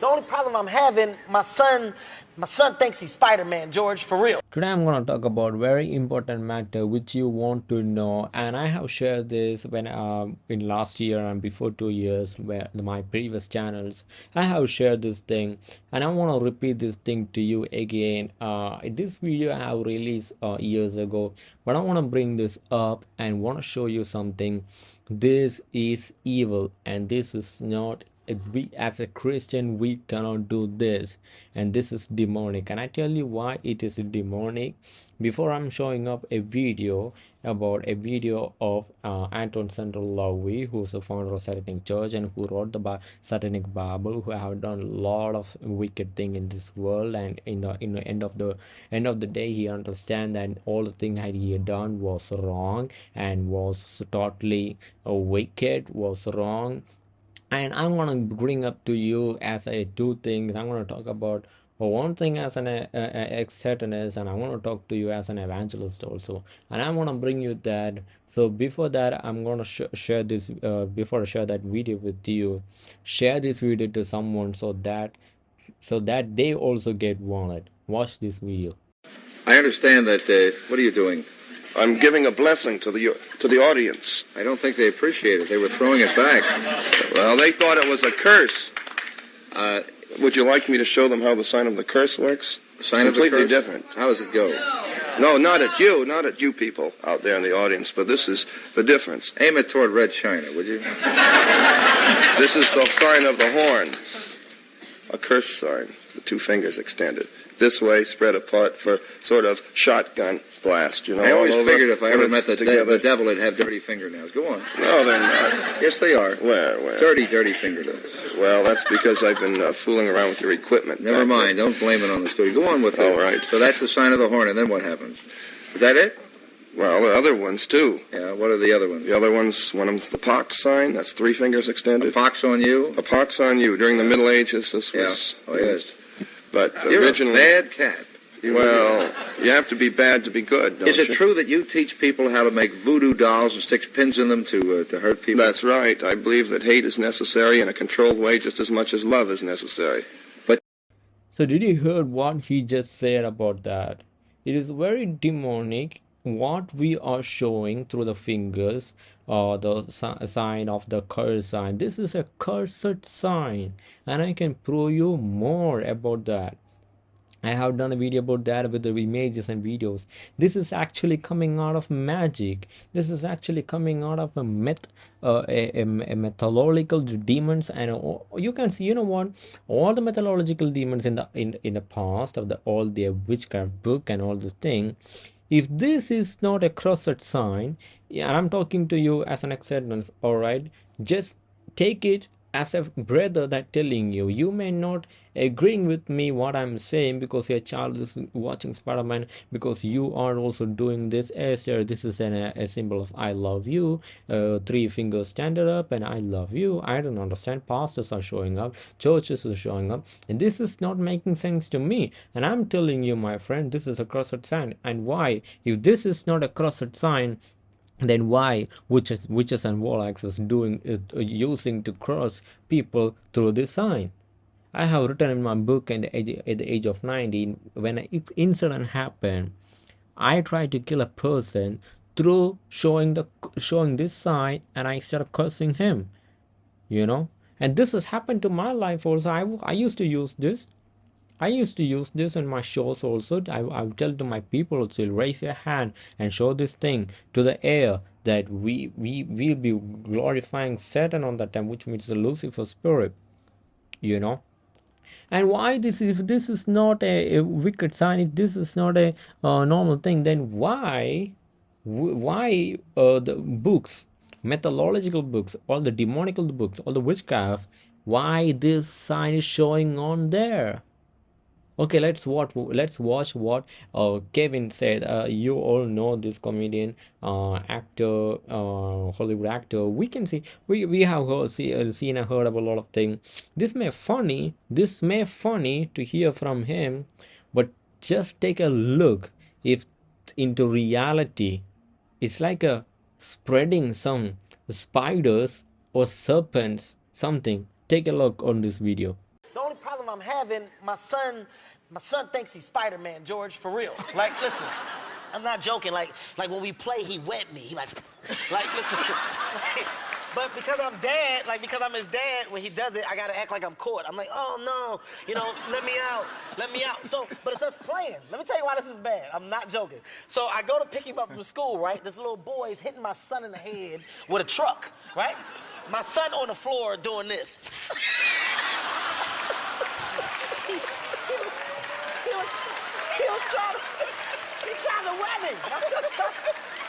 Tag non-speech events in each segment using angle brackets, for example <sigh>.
The only problem I'm having, my son, my son thinks he's Spider-Man, George, for real. Today I'm gonna talk about very important matter which you want to know, and I have shared this when uh, in last year and before two years, where my previous channels, I have shared this thing, and I want to repeat this thing to you again. Uh, this video I have released uh, years ago, but I want to bring this up and want to show you something. This is evil, and this is not we as a christian we cannot do this. And this is demonic. And i tell you why it is demonic? Before i'm showing up a video about a video of uh, anton lavey who's the founder of satanic church and who wrote the satanic bible who have done a lot of wicked thing in this world. And in the in the end of the end of the day he understand that all the thing that he had done was wrong and was totally uh, wicked was wrong and i'm going to bring up to you as i do things. I'm going to talk about one thing as an uh, satanist and i want to talk to you as an evangelist also. And i want to bring you that. So before that i'm going to sh share this uh, before i share that video with you share this video to someone so that so that they also get wanted. Watch this video. I understand that uh, what are you doing I'm giving a blessing to the to the audience. I don't think they appreciate it. They were throwing it back. Well, they thought it was a curse. Uh, Would you like me to show them how the sign of the curse works? Sign it's completely of the curse? different. How does it go? No, not at you, not at you people out there in the audience, but this is the difference. Aim it toward Red China, would you? this is the sign of the horn, a curse sign, the two fingers extended this way, spread apart for sort of shotgun blast. You know, I always figured if I ever met the, de- the devil, he'd have dirty fingernails. Go on. No, they're not. yes, they are. Well, where? Dirty, dirty fingernails. Well, that's because I've been uh, fooling around with your equipment. Never mind. There. Don't blame it on the studio. Go on with it. All right. So that's the sign of the horn, and then what happens? Is that it? Well, are other ones too. Yeah, what are the other ones? The other ones, one of them's the pox sign. That's three fingers extended. A pox on you? A pox on you. During the Middle Ages, this was. Yeah. Oh, yes. But You're originally, a bad cat. Well, you have to be bad to be good. Is it you? true that you teach people how to make voodoo dolls and stick pins in them to uh, to hurt people? That's right. I believe that hate is necessary in a controlled way just as much as love is necessary. But so did you hear what he just said about that? It is very demonic what we are showing through the fingers or uh, the sign of the curse sign. This is a cursed sign, and I can prove you more about that. I have done a video about that with the images and videos. This is actually coming out of magic. This is actually coming out of a myth, uh, a, a, a, mythological demons, and uh, you can see, you know what, all the mythological demons in the in in the past of the all their witchcraft book and all this thing. If this is not a crossed sign, and I'm talking to you as an acceptance, all right, just take it as a brother that telling you you may not agreeing with me what i'm saying because your child is watching spider-man because you are also doing this as this is an, a symbol of i love you uh, three fingers standing up and i love you. I don't understand. Pastors are showing up churches are showing up and this is not making sense to me. And i'm telling you my friend this is a crossed sign. And why? If this is not a crossed sign then why witches, witches and warlocks is doing it, uh, using to cross people through this sign? I have written in my book at the age, at the age of 19 when an incident happened, I tried to kill a person through showing the showing this sign and I started cursing him, you know. And this has happened to my life also. I, I used to use this I used to use this in my shows also. I, I would tell to my people to raise your hand and show this thing to the air that we we will be glorifying Satan on that time, which means the Lucifer spirit. You know. And why this if this is not a, a wicked sign, if this is not a uh, normal thing, then why why uh, the books, methodological books, all the demonical books, all the witchcraft, why this sign is showing on there? Okay let's watch let's watch what uh, kevin said. Uh, you all know this comedian uh, actor uh, hollywood actor. We can see we, we have heard, see, uh, seen and heard about a lot of things this may funny this may funny to hear from him but just take a look if into reality. It's like a spreading some spiders or serpents something. Take a look on this video I'm having, my son, my son thinks he's Spider-Man, George, for real. Like, listen, I'm not joking. Like, like when we play, he wet me. He like, like, listen. like, <laughs> but because I'm dad, like because I'm his dad, when he does it, I gotta act like I'm caught. I'm like, oh no, you know, let me out, let me out. So, but it's us playing. Let me tell you why this is bad. I'm not joking. So I go to pick him up from school, right? This little boy is hitting my son in the head with a truck, right? My son on the floor doing this. <laughs> he, was, he was trying to, he trying to me. <laughs>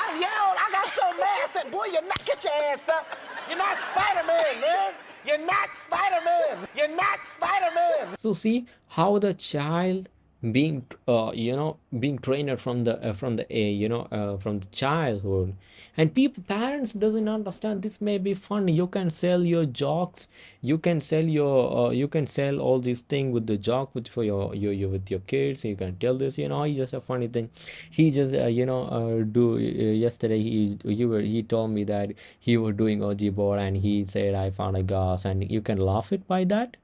I yelled, I got so mad. I said, boy, you're not, get your ass up. You're not Spider-Man, man. You're not Spider-Man. You're not Spider-Man. So see how the child being uh, you know being trained from the uh, from the uh, you know uh, from the childhood. And people parents doesn't understand this may be fun you can sell your jokes you can sell your uh, you can sell all these things with the joke with for your, your your with your kids. You can tell this you know it's just a funny thing. He just uh, you know uh, do yesterday he you were he told me that he was doing Ouija board and he said i found a gas and you can laugh it by that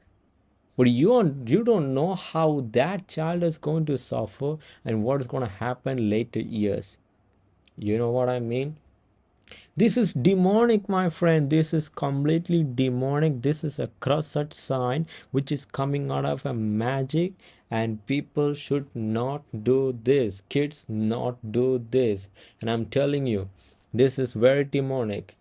but you don't you don't know how that child is going to suffer and what is going to happen later years. You know what i mean? This is demonic my friend. This is completely demonic. This is a cursed sign which is coming out of a magic and people should not do this. Kids not do this. And i'm telling you this is very demonic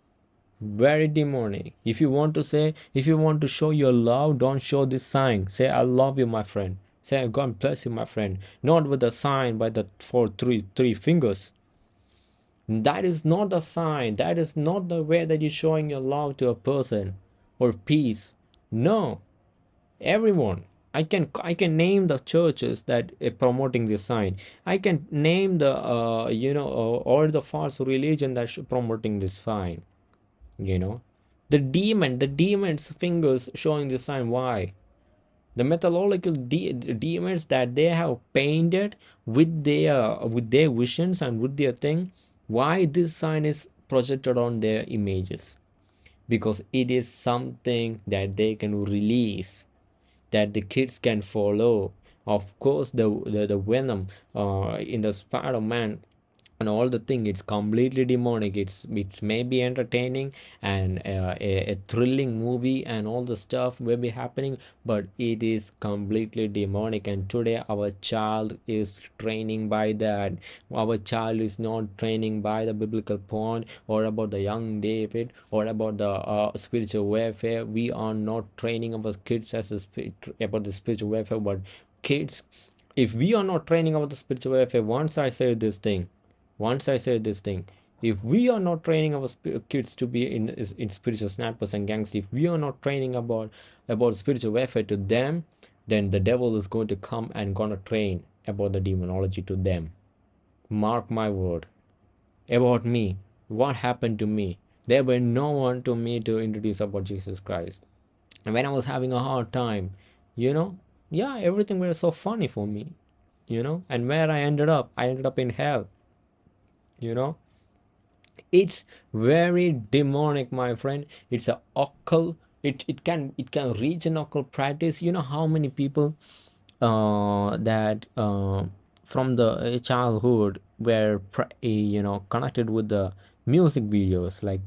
very demonic if you want to say if you want to show your love don't show this sign. Say i love you my friend. Say god bless you my friend. Not with the sign by the four three three fingers. That is not the sign. That is not the way that you're showing your love to a person or peace. No. Everyone. I can i can name the churches that are promoting this sign. I can name the uh, you know uh, or the false religion that's promoting this sign you know? The demon the demon's fingers showing the sign. Why? The mythological de- demons that they have painted with their with their visions and with their thing why this sign is projected on their images? Because it is something that they can release that the kids can follow. Of course the the, the venom uh, in the spider-man and all the thing it's completely demonic. It's it's maybe entertaining and uh, a, a, thrilling movie and all the stuff will be happening but it is completely demonic. And today our child is training by that. Our child is not training by the biblical point or about the young david or about the uh, spiritual warfare. We are not training our kids as a about the spiritual warfare but kids if we are not training about the spiritual warfare once i say this thing once i said this thing if we are not training our kids to be in, in spiritual snappers and gangsters if we are not training about about spiritual warfare to them then the devil is going to come and gonna train about the demonology to them. Mark my word. About me. What happened to me? There were no one to me to introduce about jesus christ. And when i was having a hard time you know yeah everything was so funny for me you know. And where i ended up i ended up in hell you know? It's very demonic my friend. It's a occult. It, it can it can reach an occult practice. You know how many people uh, that uh, from the childhood were you know connected with the music videos like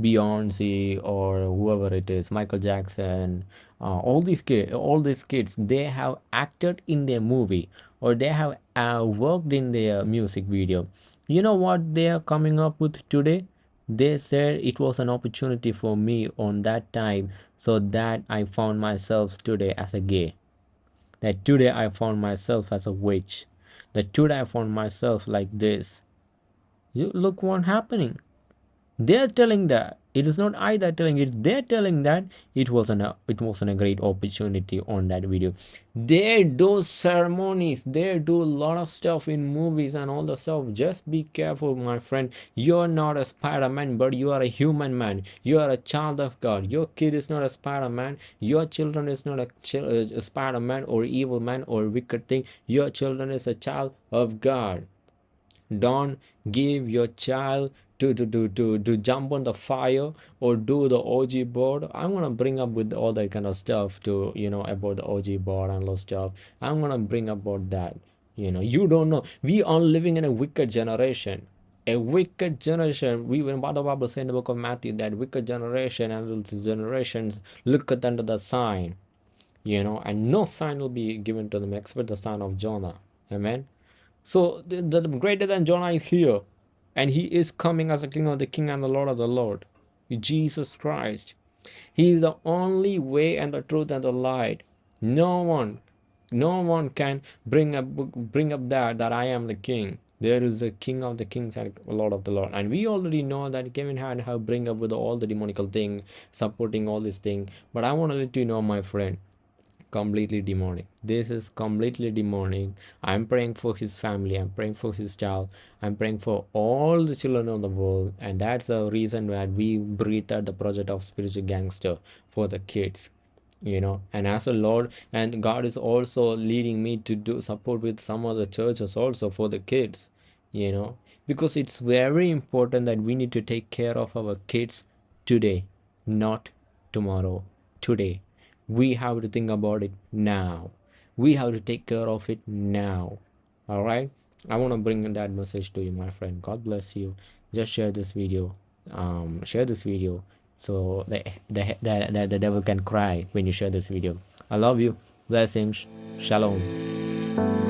Beyonce or whoever it is, Michael Jackson, uh, all these kids, all these kids, they have acted in their movie or they have uh, worked in their music video you know what they are coming up with today? They said it was an opportunity for me on that time so that i found myself today as a gay. That today i found myself as a witch. That today i found myself like this. You look what happening. They're telling that it is not i that telling it they're telling that it wasn't a it wasn't a great opportunity on that video. They do ceremonies they do a lot of stuff in movies and all the stuff. Just be careful my friend. You're not a spider-man but you are a human man. You are a child of god. Your kid is not a spider-man. Your children is not a, uh, a spider-man or evil man or wicked thing. Your children is a child of god. Don't give your child to, to, to, to, to jump on the fire or do the Ouija board. I'm gonna bring up with all that kind of stuff to you know about the Ouija board and all stuff. I'm gonna bring about that. You know, you don't know. We are living in a wicked generation. A wicked generation. We when what the Bible says in the book of Matthew that wicked generation and generations looketh under the sign. You know, and no sign will be given to them except the sign of Jonah. Amen. So the, the greater than Jonah is here and he is coming as a king of the king and the lord of the lord jesus christ. He is the only way and the truth and the light. No one no one can bring up bring up that that i am the king. There is a king of the kings and lord of the lord. And we already know that kevin had have bring up with all the demonical thing supporting all this thing. But i want to let you know my friend completely demonic. This is completely demonic. I'm praying for his family. I'm praying for his child. I'm praying for all the children of the world. And that's the reason that we breathed out the project of spiritual gangster for the kids you know. And as a lord and god is also leading me to do support with some of the churches also for the kids you know. Because it's very important that we need to take care of our kids today not tomorrow. Today we have to think about it now. We have to take care of it now. All right? I want to bring that message to you my friend. God bless you. Just share this video. Um share this video so the the the, the, the devil can cry when you share this video. I love you. Blessings. Shalom